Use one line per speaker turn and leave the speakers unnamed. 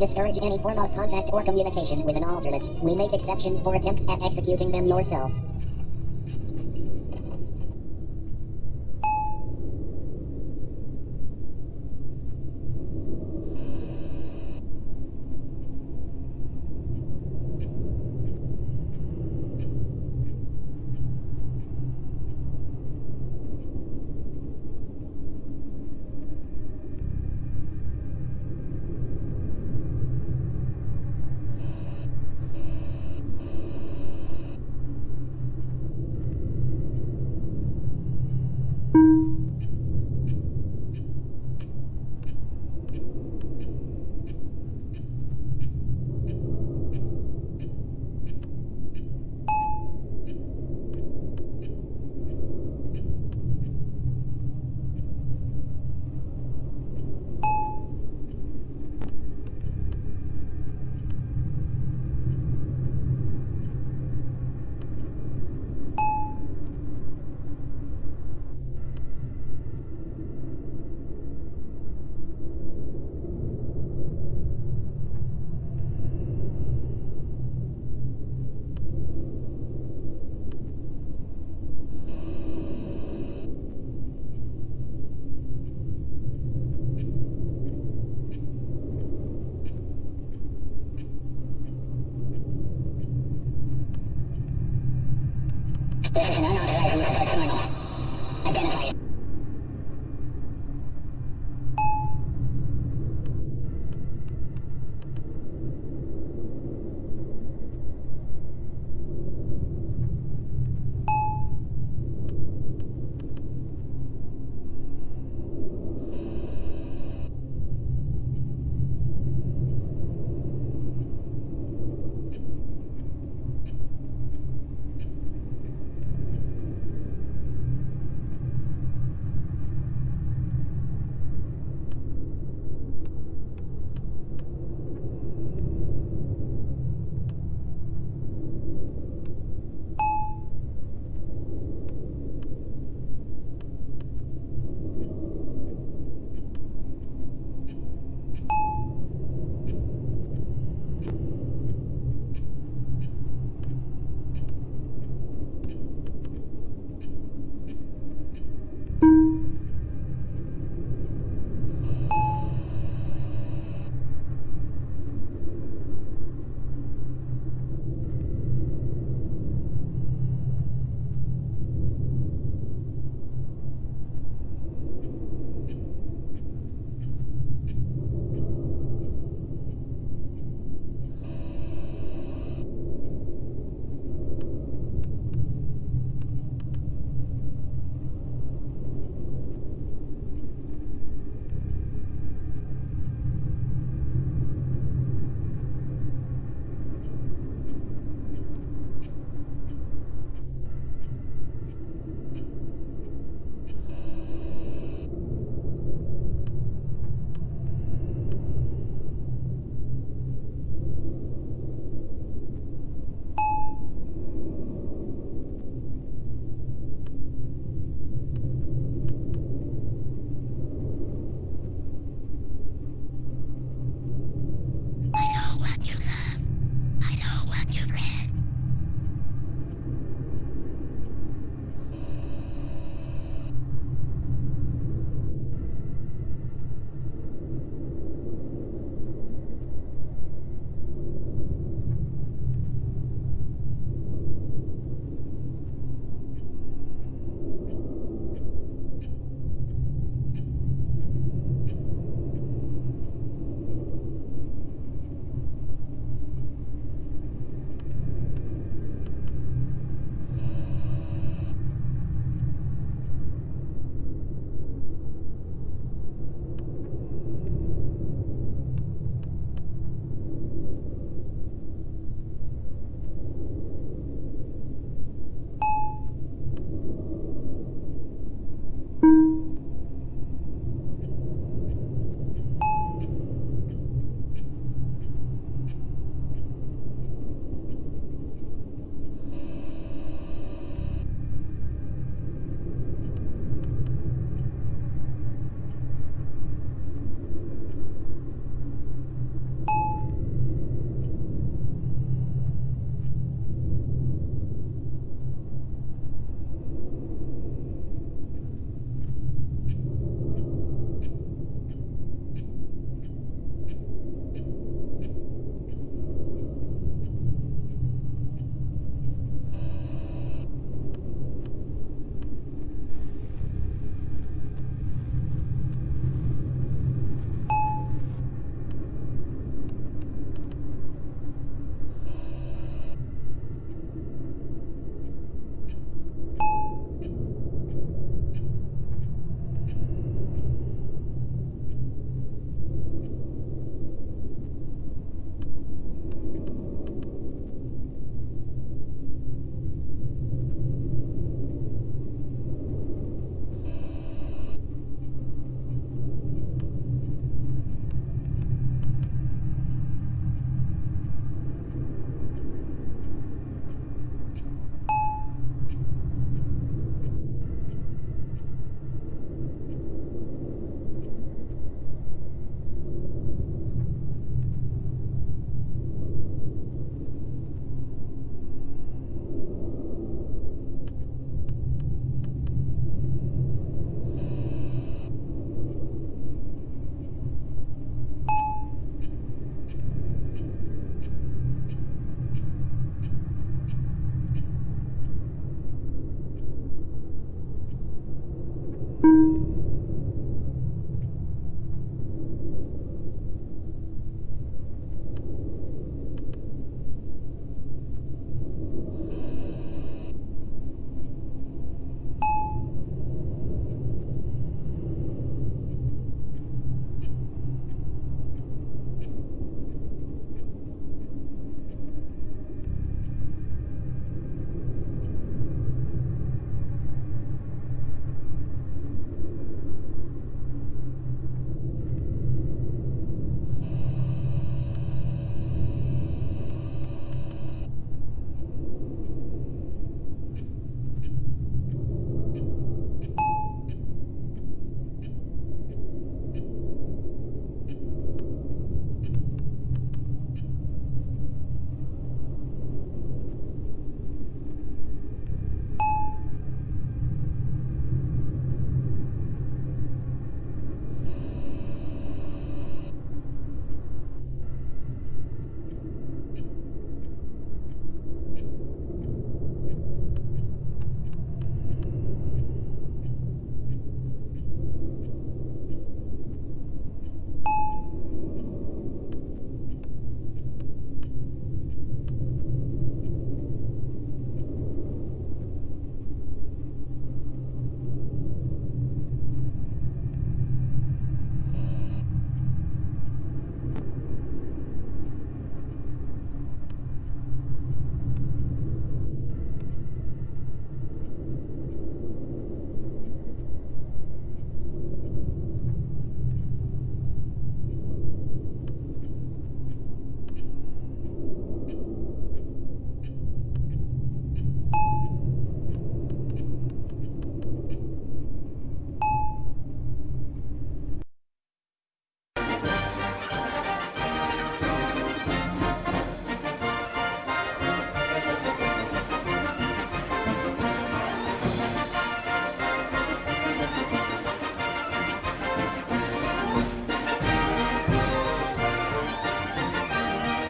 discourage any form of contact or communication with an alternate, we make exceptions for attempts at executing them yourself. Hang on, hang on, hang on.